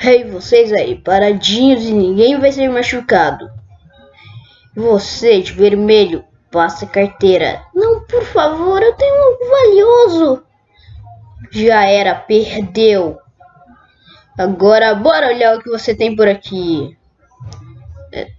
Ei, hey, vocês aí, paradinhos e ninguém vai ser machucado. Você de vermelho, passa a carteira. Não, por favor, eu tenho algo valioso. Já era, perdeu. Agora bora olhar o que você tem por aqui. É,